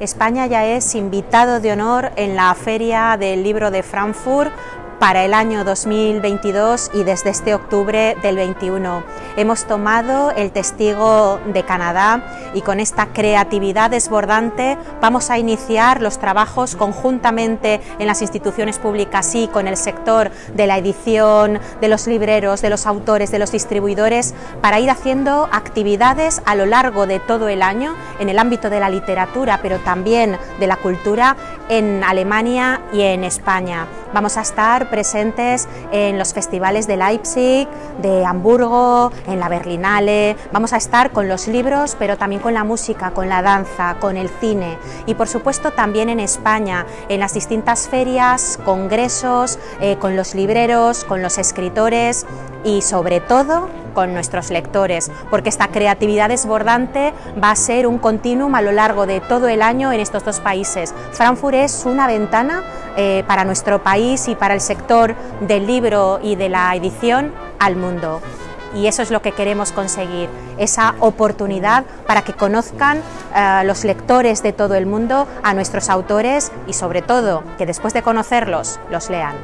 España ya es invitado de honor en la Feria del Libro de Frankfurt para el año 2022 y desde este octubre del 21. Hemos tomado el testigo de Canadá y con esta creatividad desbordante vamos a iniciar los trabajos conjuntamente en las instituciones públicas y con el sector de la edición, de los libreros, de los autores, de los distribuidores, para ir haciendo actividades a lo largo de todo el año en el ámbito de la literatura, pero también de la cultura en Alemania y en España. Vamos a estar presentes en los festivales de Leipzig, de Hamburgo, en la Berlinale, vamos a estar con los libros, pero también con la música, con la danza, con el cine y por supuesto también en España, en las distintas ferias, congresos, eh, con los libreros, con los escritores y sobre todo con nuestros lectores, porque esta creatividad desbordante va a ser un continuum a lo largo de todo el año en estos dos países. Frankfurt es una ventana eh, para nuestro país y para el sector del libro y de la edición al mundo y eso es lo que queremos conseguir, esa oportunidad para que conozcan eh, los lectores de todo el mundo a nuestros autores y sobre todo que después de conocerlos los lean.